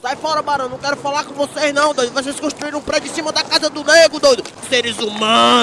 Sai fora, barão. Não quero falar com vocês, não, doido. Vocês construíram um prédio em cima da casa do nego, doido. Seres humanos.